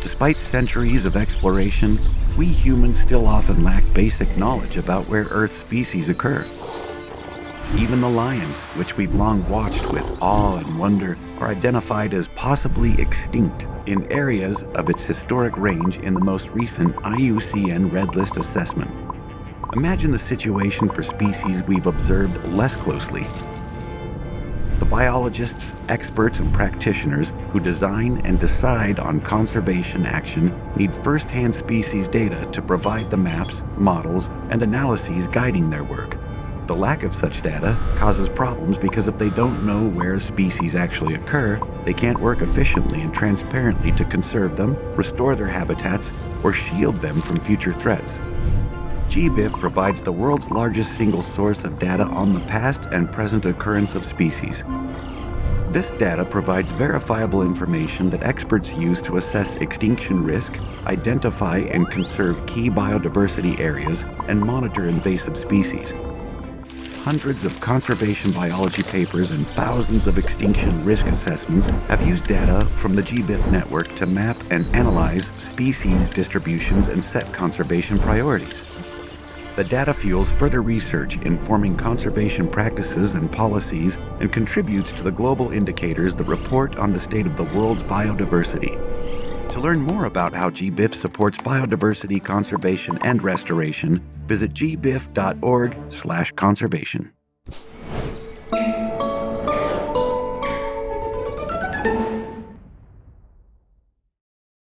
Despite centuries of exploration, we humans still often lack basic knowledge about where Earth's species occur. Even the lions, which we've long watched with awe and wonder, are identified as possibly extinct in areas of its historic range in the most recent IUCN Red List assessment. Imagine the situation for species we've observed less closely, Biologists, experts, and practitioners who design and decide on conservation action need first-hand species data to provide the maps, models, and analyses guiding their work. The lack of such data causes problems because if they don't know where species actually occur, they can't work efficiently and transparently to conserve them, restore their habitats, or shield them from future threats. GBIF provides the world's largest single source of data on the past and present occurrence of species. This data provides verifiable information that experts use to assess extinction risk, identify and conserve key biodiversity areas, and monitor invasive species hundreds of conservation biology papers and thousands of extinction risk assessments have used data from the GBIF network to map and analyze species distributions and set conservation priorities. The data fuels further research informing conservation practices and policies and contributes to the global indicators that report on the state of the world's biodiversity. To learn more about how GBIF supports biodiversity conservation and restoration, visit gbif.org slash conservation.